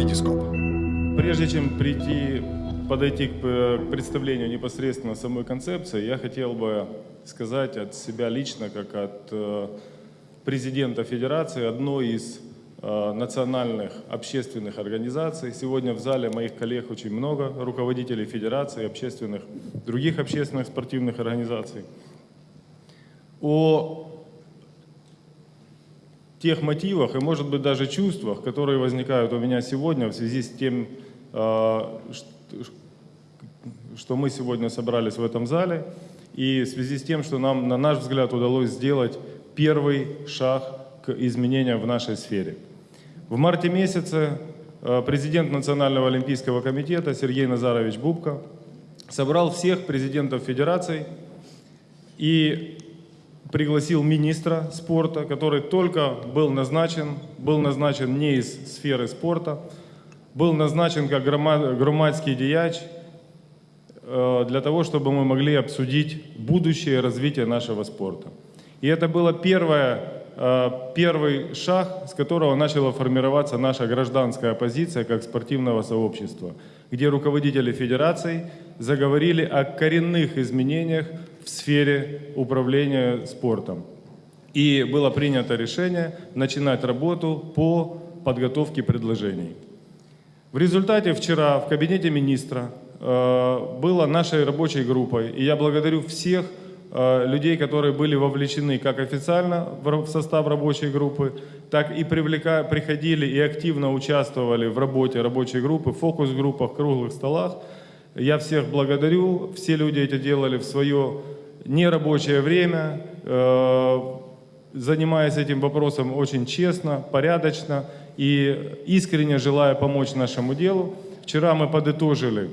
Витископ. Прежде чем прийти, подойти к, э, представлению непосредственно самой концепции, я хотел бы сказать от себя лично, как от э, президента Федерации, одной из э, национальных общественных организаций. Сегодня в зале моих коллег очень много, руководителей Федерации, общественных, других общественных спортивных организаций. О тех мотивах и, может быть, даже чувствах, которые возникают у меня сегодня в связи с тем, э, что мы сегодня собрались в этом зале, и в связи с тем, что нам, на наш взгляд, удалось сделать первый шаг к изменениям в нашей сфере. В марте месяце э, президент Национального олимпийского комитета Сергей Назарович Бубко собрал всех президентов федераций и пригласил министра спорта, который только был назначен, был назначен не из сферы спорта, был назначен как громадский дияч э, для того, чтобы мы могли обсудить будущее развитие нашего спорта. И это было первое, первый шаг, с которого начала формироваться наша гражданская оппозиция как спортивного сообщества, где руководители федераций заговорили о коренных изменениях в сфере управления спортом. И было принято решение начинать работу по подготовке предложений. В результате вчера в кабинете министра э, была нашей рабочей группой, и я благодарю всех э, людей, которые были вовлечены как официально в состав рабочей группы, так и привлека, приходили и активно участвовали в работе рабочей группы, фокус-группах, круглых столах, я всех благодарю. Все люди это делали в свое нерабочее время, э, занимаясь этим вопросом очень честно, порядочно и искренне желая помочь нашему делу. Вчера мы подытожили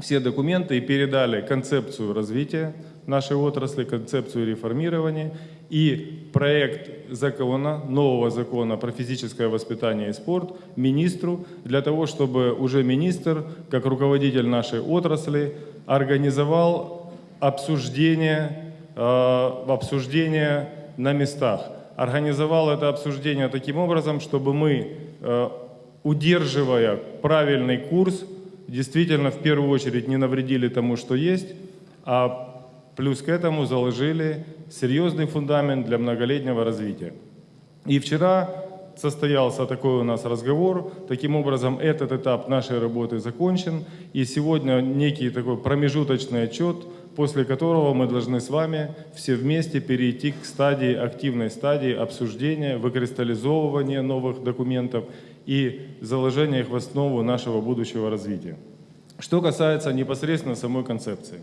все документы и передали концепцию развития нашей отрасли, концепцию реформирования и проект закона, нового закона про физическое воспитание и спорт министру, для того, чтобы уже министр, как руководитель нашей отрасли, организовал обсуждение, э, обсуждение на местах. Организовал это обсуждение таким образом, чтобы мы, э, удерживая правильный курс, действительно в первую очередь не навредили тому, что есть, а Плюс к этому заложили серьезный фундамент для многолетнего развития. И вчера состоялся такой у нас разговор. Таким образом, этот этап нашей работы закончен. И сегодня некий такой промежуточный отчет, после которого мы должны с вами все вместе перейти к стадии, активной стадии обсуждения, выкристаллизовывания новых документов и заложения их в основу нашего будущего развития. Что касается непосредственно самой концепции.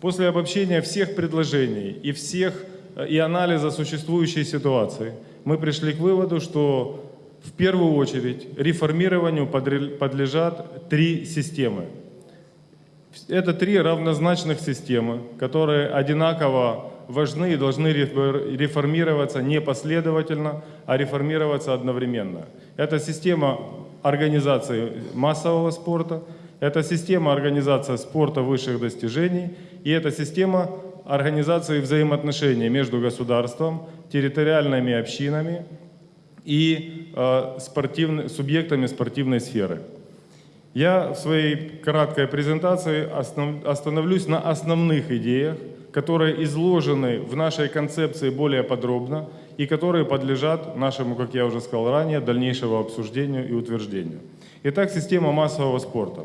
После обобщения всех предложений и, всех, э, и анализа существующей ситуации, мы пришли к выводу, что в первую очередь реформированию подлежат три системы. Это три равнозначных системы, которые одинаково важны и должны реформироваться не последовательно, а реформироваться одновременно. Это система организации массового спорта, это система организации спорта высших достижений и это система организации взаимоотношений между государством, территориальными общинами и э, спортивны, субъектами спортивной сферы. Я в своей краткой презентации основ, остановлюсь на основных идеях, которые изложены в нашей концепции более подробно и которые подлежат нашему, как я уже сказал ранее, дальнейшему обсуждению и утверждению. Итак, система массового спорта.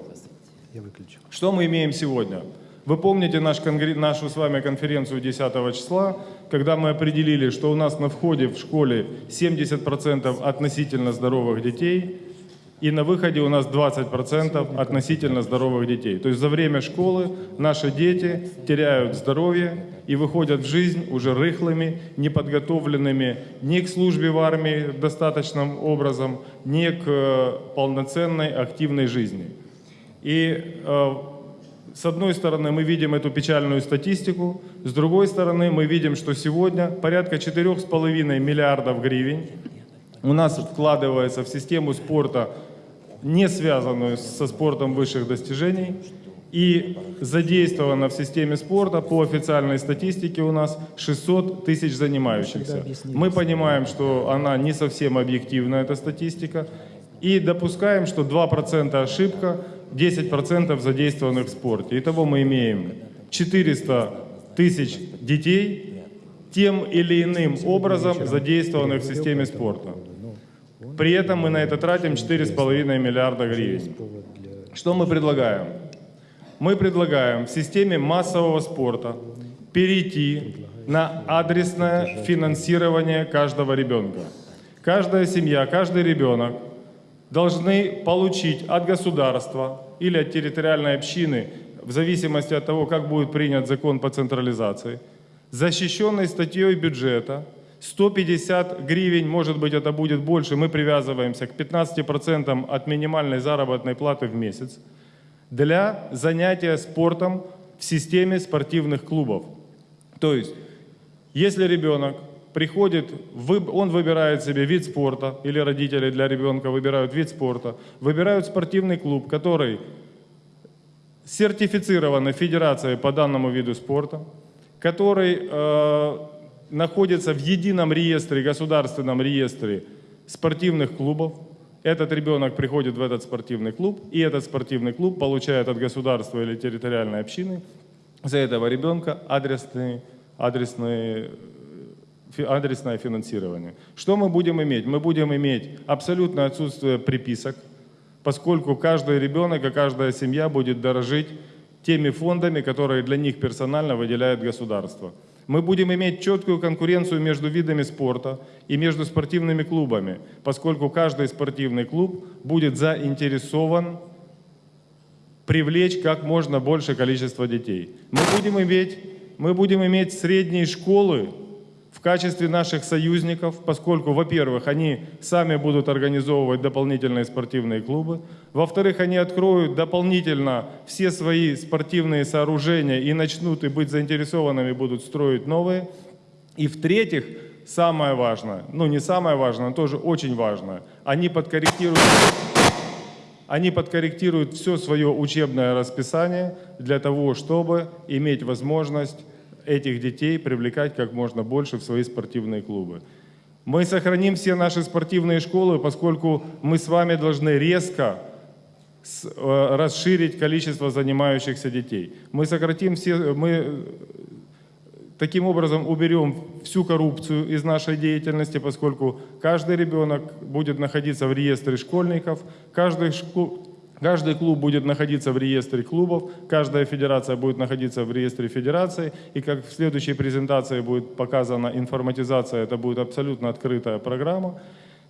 Что мы имеем сегодня? Вы помните наш, нашу с вами конференцию 10 числа, когда мы определили, что у нас на входе в школе 70% относительно здоровых детей, и на выходе у нас 20% относительно здоровых детей. То есть за время школы наши дети теряют здоровье и выходят в жизнь уже рыхлыми, неподготовленными ни к службе в армии достаточным образом, ни к э, полноценной активной жизни. И э, с одной стороны, мы видим эту печальную статистику, с другой стороны, мы видим, что сегодня порядка 4,5 миллиардов гривен у нас вкладывается в систему спорта, не связанную со спортом высших достижений, и задействовано в системе спорта по официальной статистике у нас 600 тысяч занимающихся. Мы понимаем, что она не совсем объективна, эта статистика, И допускаем, что 2% ошибка, 10% задействованных в спорте. Итого мы имеем 400 тысяч детей, тем или иным образом задействованных в системе спорта. При этом мы на это тратим 4,5 миллиарда гривен. Что мы предлагаем? Мы предлагаем в системе массового спорта перейти на адресное финансирование каждого ребенка. Каждая семья, каждый ребенок должны получить от государства или от территориальной общины, в зависимости от того, как будет принят закон по централизации, защищенной статьей бюджета 150 гривен, может быть это будет больше, мы привязываемся к 15% от минимальной заработной платы в месяц, для занятия спортом в системе спортивных клубов. То есть, если ребенок приходит, он выбирает себе вид спорта, или родители для ребенка выбирают вид спорта, выбирают спортивный клуб, который сертифицированы Федерацией по данному виду спорта, который э, находится в едином реестре, государственном реестре спортивных клубов. Этот ребенок приходит в этот спортивный клуб, и этот спортивный клуб получает от государства или территориальной общины за этого ребенка адресный, адресный, адресное финансирование. Что мы будем иметь? Мы будем иметь абсолютное отсутствие приписок, поскольку каждый ребенок и каждая семья будет дорожить теми фондами, которые для них персонально выделяет государство. Мы будем иметь четкую конкуренцию между видами спорта и между спортивными клубами, поскольку каждый спортивный клуб будет заинтересован привлечь как можно больше количество детей. Мы будем иметь, мы будем иметь средние школы в качестве наших союзников, поскольку, во-первых, они сами будут организовывать дополнительные спортивные клубы, во-вторых, они откроют дополнительно все свои спортивные сооружения и начнут и быть заинтересованными, будут строить новые. И в-третьих, самое важное, ну не самое важное, но тоже очень важное, они подкорректируют они подкорректируют все свое учебное расписание для того, чтобы иметь возможность этих детей привлекать как можно больше в свои спортивные клубы. Мы сохраним все наши спортивные школы, поскольку мы с вами должны резко э, расширить количество занимающихся детей. Мы сократим все, мы Таким образом, уберем всю коррупцию из нашей деятельности, поскольку каждый ребенок будет находиться в реестре школьников, каждый, шку- каждый клуб будет находиться в реестре клубов, каждая федерация будет находиться в реестре федерации, и как в следующей презентации будет показана информатизация, это будет абсолютно открытая программа.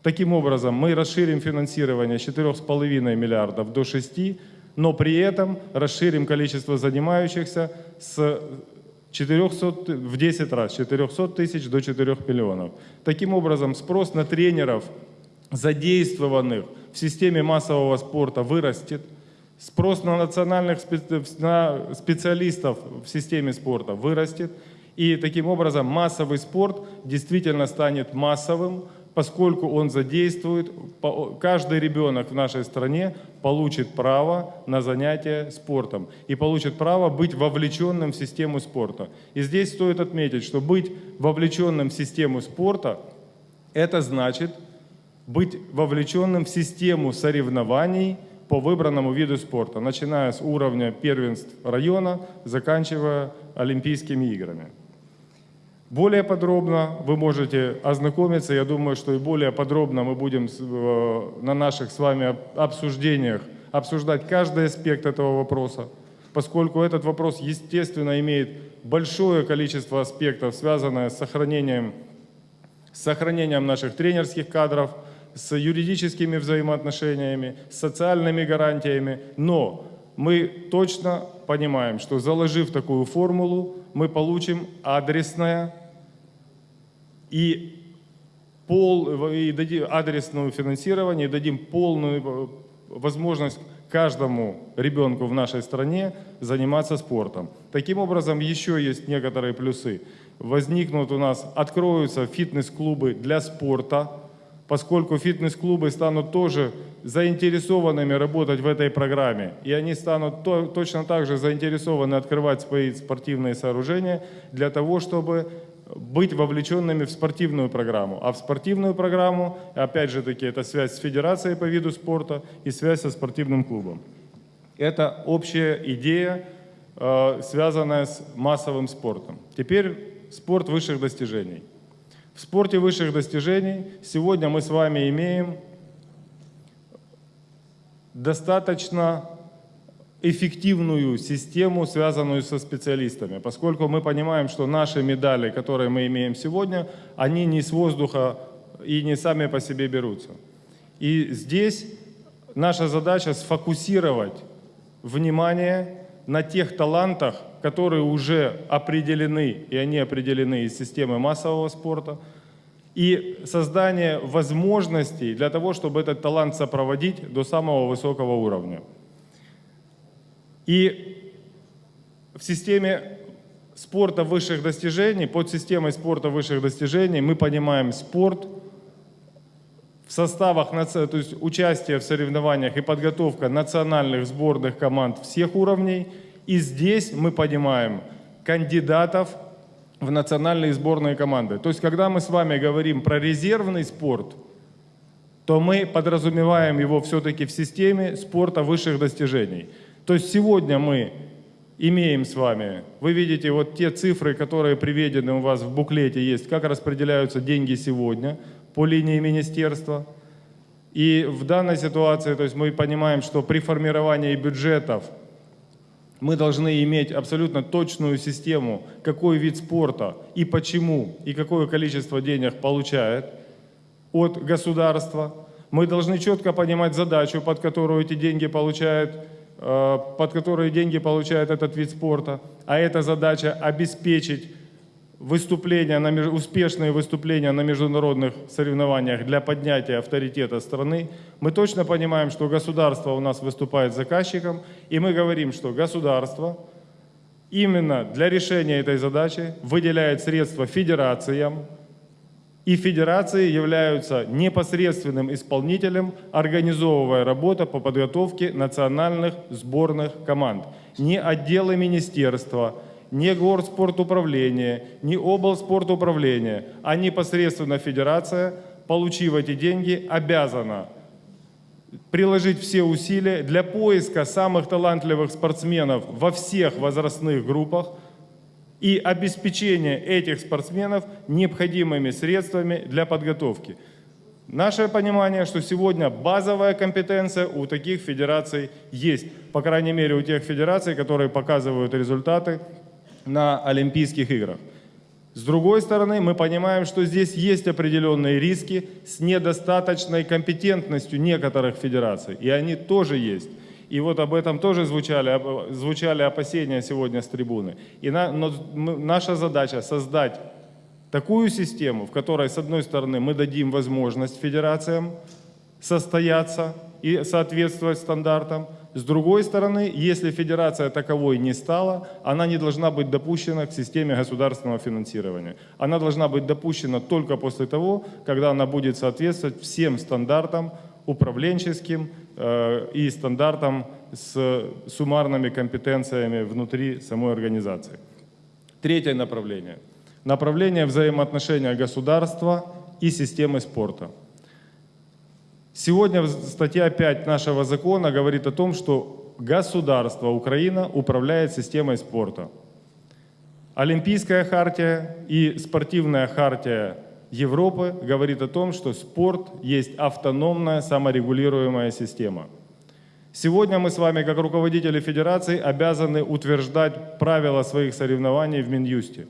Таким образом, мы расширим финансирование с 4,5 миллиардов до 6, но при этом расширим количество занимающихся с 400, ты- в 10 раз, с 400 тысяч до 4 миллионов. Таким образом, спрос на тренеров, задействованных в системе массового спорта, вырастет. Спрос на национальных спе- на специалистов в системе спорта вырастет. И таким образом массовый спорт действительно станет массовым, поскольку он задействует, каждый ребенок в нашей стране получит право на занятие спортом и получит право быть вовлеченным в систему спорта. И здесь стоит отметить, что быть вовлеченным в систему спорта – это значит быть вовлеченным в систему соревнований по выбранному виду спорта, начиная с уровня первенств района, заканчивая Олимпийскими играми. Более подробно вы можете ознакомиться, я думаю, что и более подробно мы будем э, на наших с вами об- обсуждениях обсуждать каждый аспект этого вопроса, поскольку этот вопрос, естественно, имеет большое количество аспектов, связанное с сохранением с сохранением наших тренерских кадров, с юридическими взаимоотношениями, с социальными гарантиями. Но мы точно понимаем, что заложив такую формулу, мы получим адресное и, пол, и дадим адресное финансирование, и дадим полную э, возможность каждому ребенку в нашей стране заниматься спортом. Таким образом, еще есть некоторые плюсы. Возникнут у нас, откроются фитнес-клубы для спорта, поскольку фитнес-клубы станут тоже заинтересованными работать в этой программе, и они станут то- точно так же заинтересованы открывать свои спортивные сооружения для того, чтобы быть вовлеченными в спортивную программу. А в спортивную программу, опять же таки, это связь с федерацией по виду спорта и связь со спортивным клубом. Это общая идея, э, связанная с массовым спортом. Теперь спорт высших достижений. В спорте высших достижений сегодня мы с вами имеем достаточно эффективную систему, связанную со специалистами, поскольку мы понимаем, что наши медали, которые мы имеем сегодня, они не с воздуха и не сами по себе берутся. И здесь наша задача сфокусировать внимание на тех талантах, которые уже определены, и они определены из системы массового спорта, и создание возможностей для того, чтобы этот талант сопроводить до самого высокого уровня. И в системе спорта высших достижений, под системой спорта высших достижений мы понимаем спорт в составах, то есть участие в соревнованиях и подготовка национальных сборных команд всех уровней. И здесь мы понимаем кандидатов в национальные сборные команды. То есть, когда мы с вами говорим про резервный спорт, то мы подразумеваем его все-таки в системе спорта высших достижений. То есть сегодня мы имеем с вами, вы видите вот те цифры, которые приведены у вас в буклете есть, как распределяются деньги сегодня по линии министерства. И в данной ситуации, то есть мы понимаем, что при формировании бюджетов мы должны иметь абсолютно точную систему, какой вид спорта и почему, и какое количество денег получает от государства. Мы должны четко понимать задачу, под которую эти деньги получает Э, под которые деньги получает этот вид спорта, а эта задача обеспечить выступления, на, успешные выступления на международных соревнованиях для поднятия авторитета страны, мы точно понимаем, что государство у нас выступает заказчиком, и мы говорим, что государство именно для решения этой задачи выделяет средства федерациям, и федерации являются непосредственным исполнителем, организовывая работу по подготовке национальных сборных команд. Не отделы министерства, не горспортуправление, не облспортуправление, а непосредственно федерация, получив эти деньги, обязана приложить все усилия для поиска самых талантливых спортсменов во всех возрастных группах, и обеспечение этих спортсменов необходимыми средствами для подготовки. Наше понимание, что сегодня базовая компетенция у таких федераций есть, по крайней мере у тех федераций, которые показывают результаты на Олимпийских играх. С другой стороны, мы понимаем, что здесь есть определенные риски с недостаточной компетентностью некоторых федераций, и они тоже есть. И вот об этом тоже звучали, звучали опасения сегодня с трибуны. И на, но наша задача создать такую систему, в которой, с одной стороны, мы дадим возможность федерациям состояться и соответствовать стандартам. С другой стороны, если федерация таковой не стала, она не должна быть допущена к системе государственного финансирования. Она должна быть допущена только после того, когда она будет соответствовать всем стандартам управленческим э, и стандартам с суммарными компетенциями внутри самой организации. Третье направление. Направление взаимоотношения государства и системы спорта. Сегодня статья 5 нашего закона говорит о том, что государство Украина управляет системой спорта. Олимпийская хартия и спортивная хартия Европы говорит о том, что спорт есть автономная саморегулируемая система. Сегодня мы с вами, как руководители федерации, обязаны утверждать правила своих соревнований в Минюсте.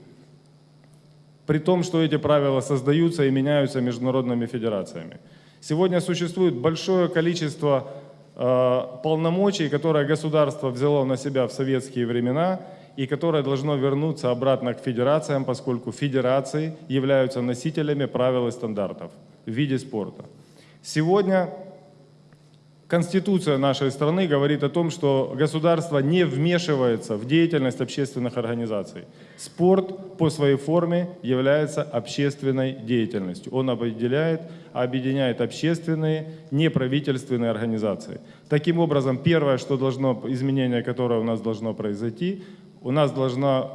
При том, что эти правила создаются и меняются международными федерациями. Сегодня существует большое количество э, полномочий, которые государство взяло на себя в советские времена – и которое должно вернуться обратно к федерациям, поскольку федерации являются носителями правил и стандартов в виде спорта. Сегодня Конституция нашей страны говорит о том, что государство не вмешивается в деятельность общественных организаций. Спорт по своей форме является общественной деятельностью. Он определяет, объединяет общественные, неправительственные организации. Таким образом, первое, что должно, изменение, которое у нас должно произойти, у нас должна,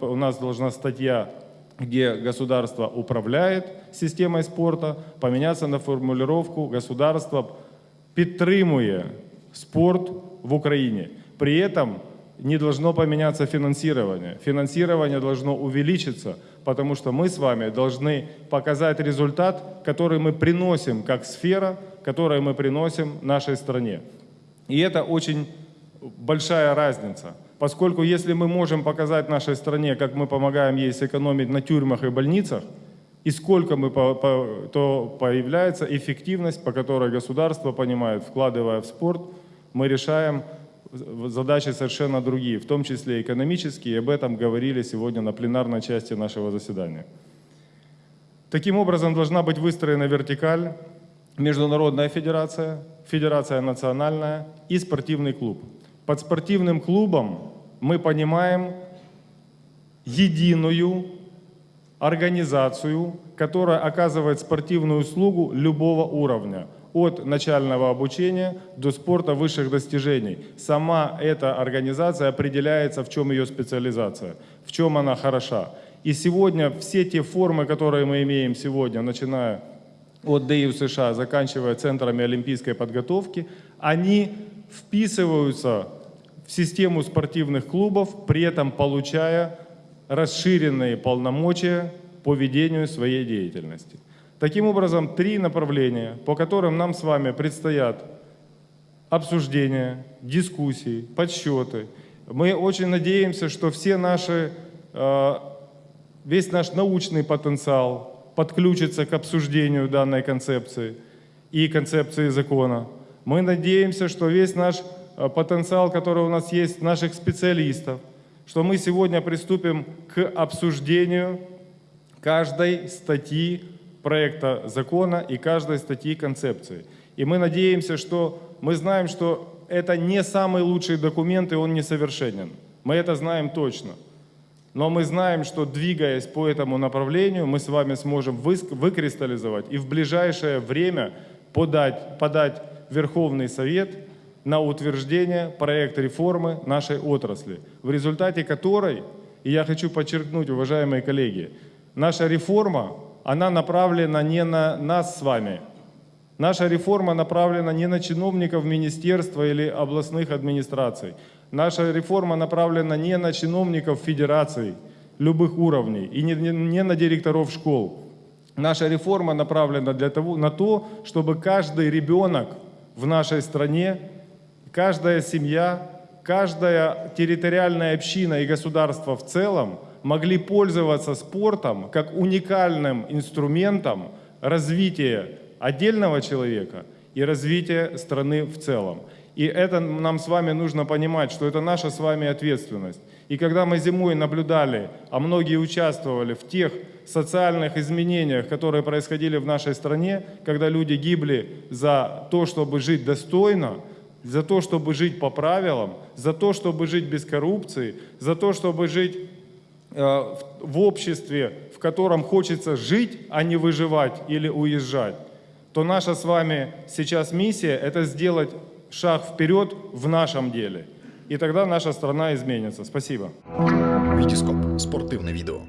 у нас должна статья где государство управляет системой спорта, поменяться на формулировку «государство підтримує спорт в Украине». При этом не должно поменяться финансирование. Финансирование должно увеличиться, потому что мы с вами должны показать результат, который мы приносим как сфера, который мы приносим нашей стране. И это очень большая разница. Поскольку если мы можем показать нашей стране, как мы помогаем ей сэкономить на тюрьмах и больницах, и сколько мы, по- по- то появляется эффективность, по которой государство понимает, вкладывая в спорт, мы решаем задачи совершенно другие, в том числе экономические, и об этом говорили сегодня на пленарной части нашего заседания. Таким образом, должна быть выстроена вертикаль, международная федерация, федерация национальная и спортивный клуб. Под спортивным клубом мы понимаем единую организацию, которая оказывает спортивную услугу любого уровня, от начального обучения до спорта высших достижений. Сама эта организация определяется, в чем ее специализация, в чем она хороша. И сегодня все те формы, которые мы имеем сегодня, начиная от ДИУ США, заканчивая центрами олимпийской подготовки, они вписываются в систему спортивных клубов, при этом получая расширенные полномочия по ведению своей деятельности. Таким образом, три направления, по которым нам с вами предстоят обсуждения, дискуссии, подсчеты. Мы очень надеемся, что все наши, э, весь наш научный потенциал подключится к обсуждению данной концепции и концепции закона. Мы надеемся, что весь наш э, потенциал, который у нас есть, наших специалистов, что мы сегодня приступим к обсуждению каждой статьи проекта закона и каждой статьи концепции. И мы надеемся, что мы знаем, что это не самый лучший документ, и он несовершенен. Мы это знаем точно. Но мы знаем, что двигаясь по этому направлению, мы с вами сможем выкристаллизовать и в ближайшее время подать, подать Верховный Совет на утверждение проект реформы нашей отрасли, в результате которой, и я хочу подчеркнуть, уважаемые коллеги, наша реформа, она направлена не на нас с вами, Наша реформа направлена не на чиновников министерства или областных администраций. Наша реформа направлена не на чиновников федераций любых уровней и не, не- не на директоров школ. Наша реформа направлена для того, на то, чтобы каждый ребенок в нашей стране, каждая семья, каждая территориальная община и государство в целом могли пользоваться спортом как уникальным инструментом развития отдельного человека и развития страны в целом. И это нам с вами нужно понимать, что это наша с вами ответственность. И когда мы зимой наблюдали, а многие участвовали в тех социальных изменениях, которые происходили в нашей стране, когда люди гибли за то, чтобы жить достойно, за то, чтобы жить по правилам, за то, чтобы жить без коррупции, за то, чтобы жить э, в в обществе, в котором хочется жить, а не выживать или уезжать, то наша с вами сейчас миссия – это сделать шаг вперед в нашем деле. И тогда наша страна изменится. Спасибо. Вітіскоп спортивне відео.